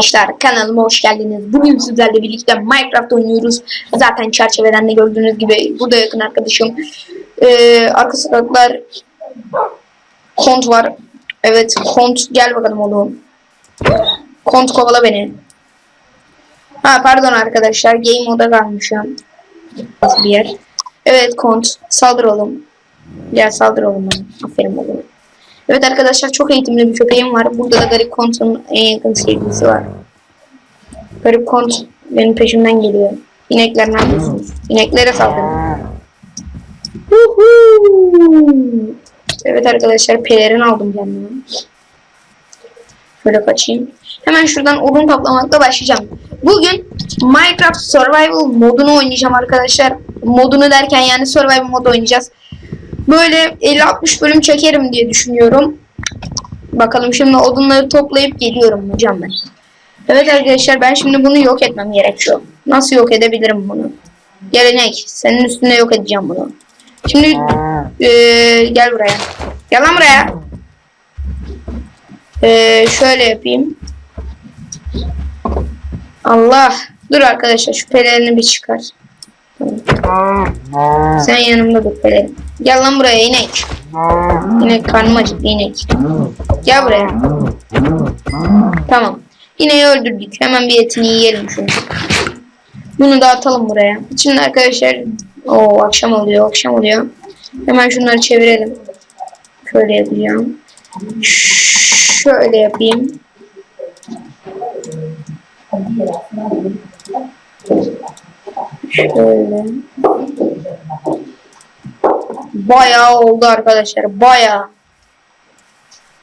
Arkadaşlar kanalıma hoş geldiniz. Bugün sizlerle birlikte Minecraft oynuyoruz. Zaten çerçeveden de gördüğünüz gibi burada yakın arkadaşım. Ee, arka sokaklar Kont var. Evet Kont gel bakalım oğlum. Kont kovala beni. Ha pardon arkadaşlar game moda kalmışım. Bir yer? Evet Kont saldır oğlum. Gel saldır oğlum. Aferin oğlum. Evet arkadaşlar çok eğitimli bir köpeğim var. Burada da garip kontun en yakın sevgilisi var. Garip kont benim peşimden geliyor. İnekler ne yapıyorsunuz? İneklere saldırın. Evet arkadaşlar pelerin aldım kendime. Şöyle kaçayım. Hemen şuradan odun toplamakla başlayacağım. Bugün Minecraft Survival modunu oynayacağım arkadaşlar. Modunu derken yani Survival modu oynayacağız. Böyle 50-60 bölüm çekerim diye düşünüyorum. Bakalım şimdi odunları toplayıp geliyorum hocam ben. Evet arkadaşlar ben şimdi bunu yok etmem gerekiyor. Nasıl yok edebilirim bunu? Gelenek. Senin üstünde yok edeceğim bunu. Şimdi eee, gel buraya. Gel lan buraya. Eee, şöyle yapayım. Allah. Dur arkadaşlar şu pelerini bir çıkar. Sen yanımda dur pelerin. Gel lan buraya inek. İnek karnım acıktı inek. Gel buraya. Tamam. İneği öldürdük. Hemen bir etini yiyelim şunu. Bunu da atalım buraya. Şimdi arkadaşlar o akşam oluyor, akşam oluyor. Hemen şunları çevirelim. Şöyle yapacağım. Şöyle yapayım. Şöyle. Bayağı oldu arkadaşlar. Bayağı.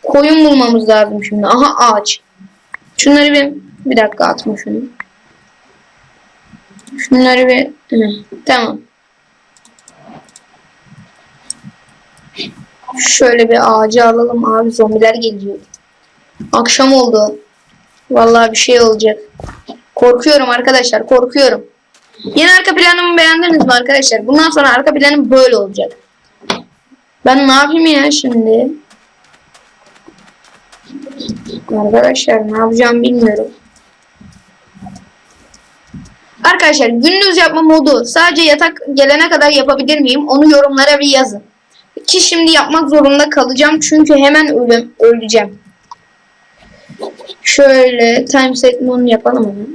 Koyun bulmamız lazım şimdi. Aha ağaç. Şunları bir bir dakika atma şunu. Şunları bir tamam. Şöyle bir ağacı alalım abi zombiler geliyor. Akşam oldu. Vallahi bir şey olacak. Korkuyorum arkadaşlar korkuyorum. Yeni arka planımı beğendiniz mi arkadaşlar? Bundan sonra arka planım böyle olacak. Ben ne yapayım ya şimdi? Arkadaşlar ne yapacağım bilmiyorum. Arkadaşlar gündüz yapma modu sadece yatak gelene kadar yapabilir miyim? Onu yorumlara bir yazın. Ki şimdi yapmak zorunda kalacağım çünkü hemen öleceğim. Şöyle time set moon yapalım onu.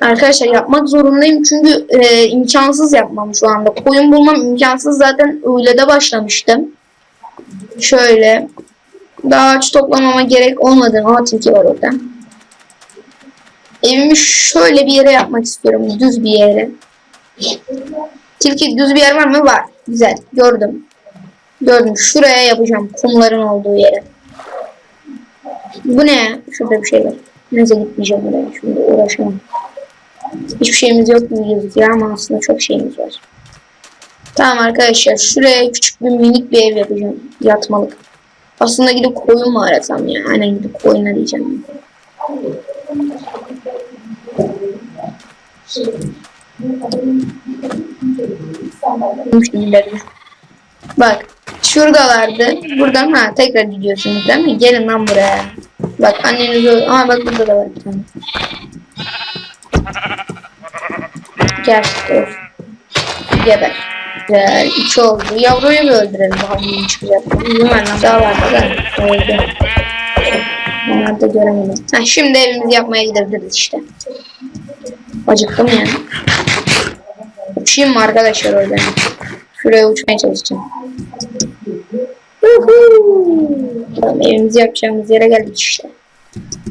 Arkadaşlar yapmak zorundayım çünkü e, imkansız yapmam şu anda. Koyun bulmam imkansız zaten öyle de başlamıştım. Şöyle daha ağaç toplamama gerek olmadı. Ama tilki var orada. Evimi şöyle bir yere yapmak istiyorum. Düz bir yere. Tilki düz bir yer var mı? Var. Güzel. Gördüm. Gördüm. Şuraya yapacağım. Kumların olduğu yere. Bu ne? Şurada bir şey var. Neyse gitmeyeceğim oraya. Şimdi uğraşamam. Hiçbir şeyimiz yok gibi gözüküyor ama aslında çok şeyimiz var. Tamam arkadaşlar. Şuraya küçük bir minik bir ev yapacağım. Yatmalık. Aslında gidip koyun mu arasam ya? Aynen gidip koyun arayacağım. Bak şuradalardı. Buradan ha tekrar gidiyorsunuz değil mi? Gelin lan buraya. Bak anneniz. Aa bak burada da var bir tane. Gel. Dur. Geber. Güzel. İki oldu. Yavruyu bir öldürelim. Bakalım çıkacak. Bilmem lan. Daha var da öldü. Onları da göremedim. Ha, şimdi evimizi yapmaya gidebiliriz işte. Acıktım yani. Uçayım mı arkadaşlar oradan? Şuraya uçmaya çalışacağım. Tamam, evimizi yapacağımız yere geldik işte.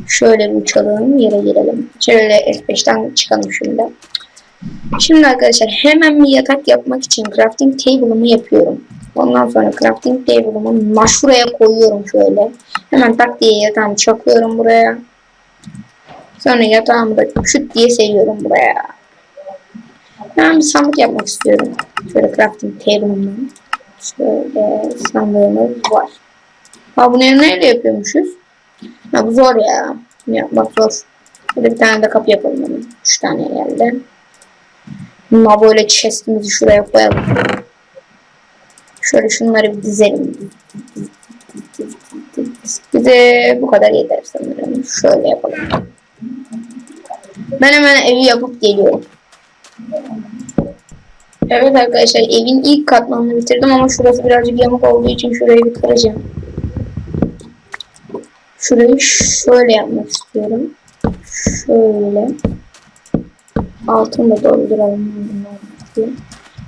Şöyle bir uçalım, yere girelim. Şöyle F5'ten çıkalım şimdi. Şimdi arkadaşlar hemen bir yatak yapmak için crafting table'ımı yapıyorum. Ondan sonra crafting table'ımı maşuraya koyuyorum şöyle. Hemen tak diye yatağımı çakıyorum buraya. Sonra yatağımı da küt diye seviyorum buraya. Ben bir sandık yapmak istiyorum. Şöyle crafting table'ımdan. Şöyle sandığımız var. Ha bunu neyle yapıyormuşuz? Ha bu zor ya. Yapmak zor. Şöyle bir tane de kapı yapalım hemen. Üç tane geldi. Ama böyle chestimizi şuraya koyalım. Şöyle şunları bir dizelim. Bize bu kadar yeter sanırım. Şöyle yapalım. Ben hemen evi yapıp geliyorum. Evet arkadaşlar evin ilk katmanını bitirdim ama şurası birazcık yamuk olduğu için şurayı bir kıracağım. Şurayı şöyle yapmak istiyorum. Şöyle. Altını da dolduralım.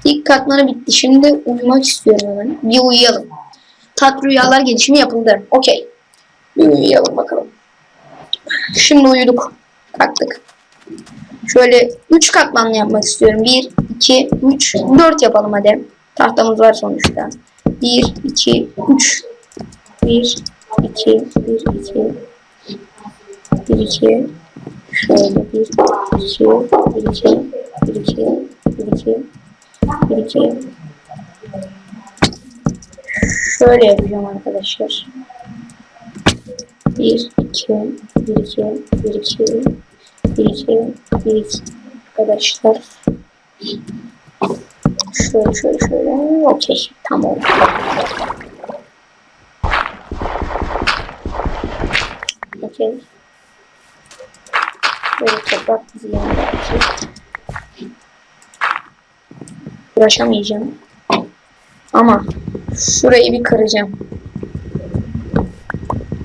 İlk katmanı bitti. Şimdi uyumak istiyorum hemen. Bir uyuyalım. Tat rüyalar gelişimi yapıldı. Okey. Bir uyuyalım bakalım. Şimdi uyuduk. Kalktık. Şöyle 3 katmanlı yapmak istiyorum. 1, 2, 3, 4 yapalım hadi. Tahtamız var sonuçta. 1, 2, 3. 1, 2, 1, 2. 1, 2. Şöyle 1, 2, 1, 2, 1, 2, 1, 2, 1, 2. Şöyle yapacağım arkadaşlar. 1, 2, 1, 2, 1, 2, 1, 2, 1, 2 arkadaşlar. Şöyle şöyle şöyle. Okey. Tamam. Okey. Böyle toprak yanına atıyor. Uğraşamayacağım. Ama şurayı bir kıracağım.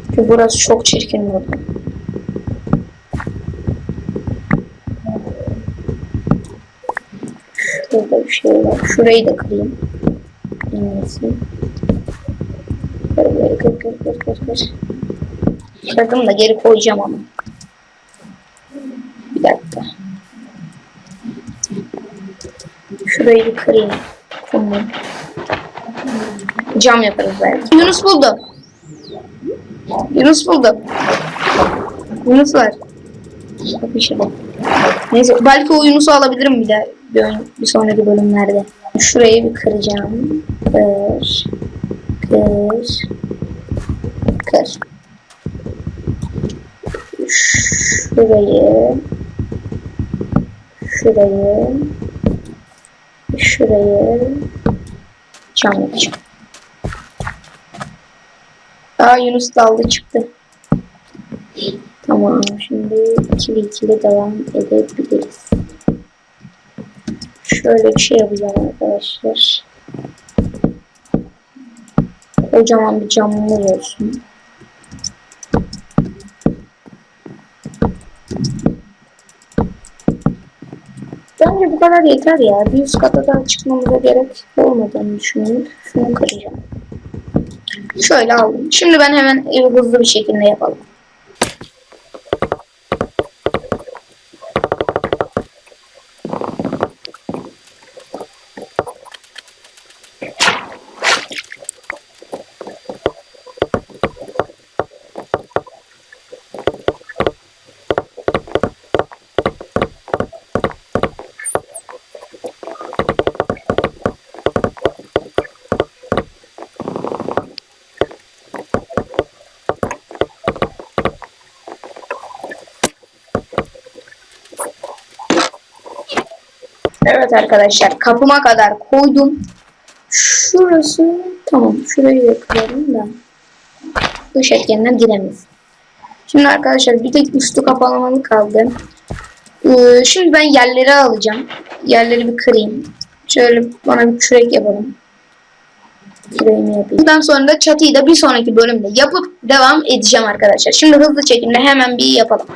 Çünkü burası çok çirkin burada. Şurada bir şey var. Şurayı da kırayım. En iyisi. Böyle kır kır kır kır kır. Kırdım da geri koyacağım ama. Bir dakika. Şurayı bir kırayım. Kumlu. Cam yaparız belki. Yunus buldu. Yunus buldu. Yunus var. Bakın şurada. Neyse belki o Yunus'u alabilirim bir daha bir, bir sonraki bölümlerde. Şurayı bir kıracağım. Kır. Kır. Kır. Şurayı. Şurayı. Şurayı. Cam yapacağım. Aa Yunus daldı çıktı. Tamam şimdi ikili ikili devam edebiliriz. Şöyle bir şey yapacağım arkadaşlar. Kocaman bir camımız olsun. Bence bu kadar yeter ya. Bir üst kata daha çıkmamıza gerek olmadığını düşünüyorum. Şunu kıracağım. Şöyle aldım. Şimdi ben hemen hızlı bir şekilde yapalım. Evet arkadaşlar kapıma kadar koydum. Şurası tamam şurayı da kırarım da dış etkenler giremez. Şimdi arkadaşlar bir tek üstü kapalamalı kaldı. Ee, şimdi ben yerleri alacağım. Yerleri bir kırayım. Şöyle bana bir kürek yapalım. Küreğimi yapayım. Bundan sonra da çatıyı da bir sonraki bölümde yapıp devam edeceğim arkadaşlar. Şimdi hızlı çekimle hemen bir yapalım.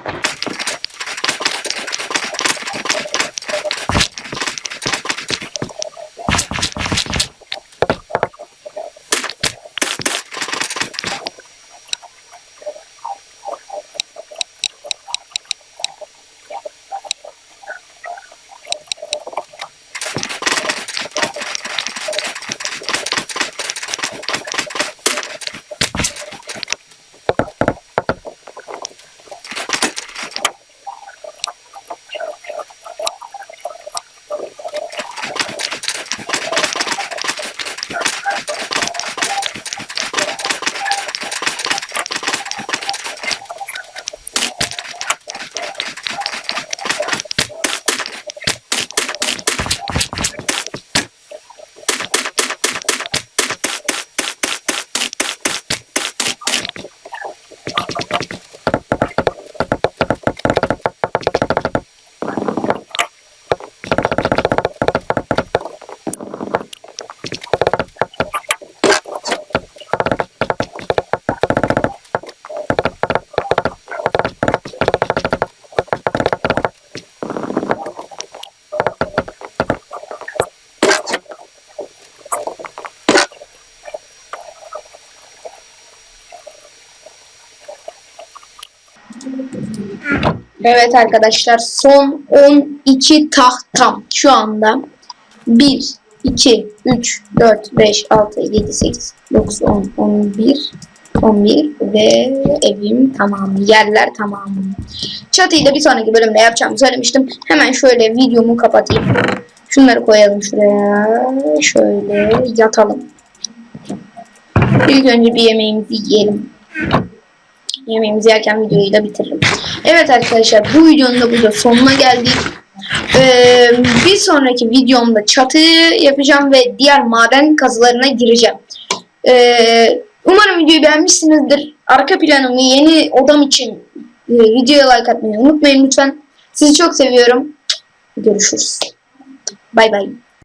Ha ha ha. Evet arkadaşlar son 12 tahtam şu anda 1 2 3 4 5 6 7 8 9 10 11 11 ve evim tamam yerler tamam. Çatıyı da bir sonraki bölümde yapacağımı söylemiştim. Hemen şöyle videomu kapatayım. Şunları koyalım şuraya. Şöyle yatalım. İlk önce bir yemeğimizi yiyelim. Yemeğimizi yerken videoyu da bitiririm. Evet arkadaşlar bu videonun da burada sonuna geldik. Ee, bir sonraki videomda çatıyı yapacağım ve diğer maden kazılarına gireceğim. Ee, umarım videoyu beğenmişsinizdir. Arka planımı yeni odam için e, videoya like atmayı unutmayın lütfen. Sizi çok seviyorum. Görüşürüz. Bay bay.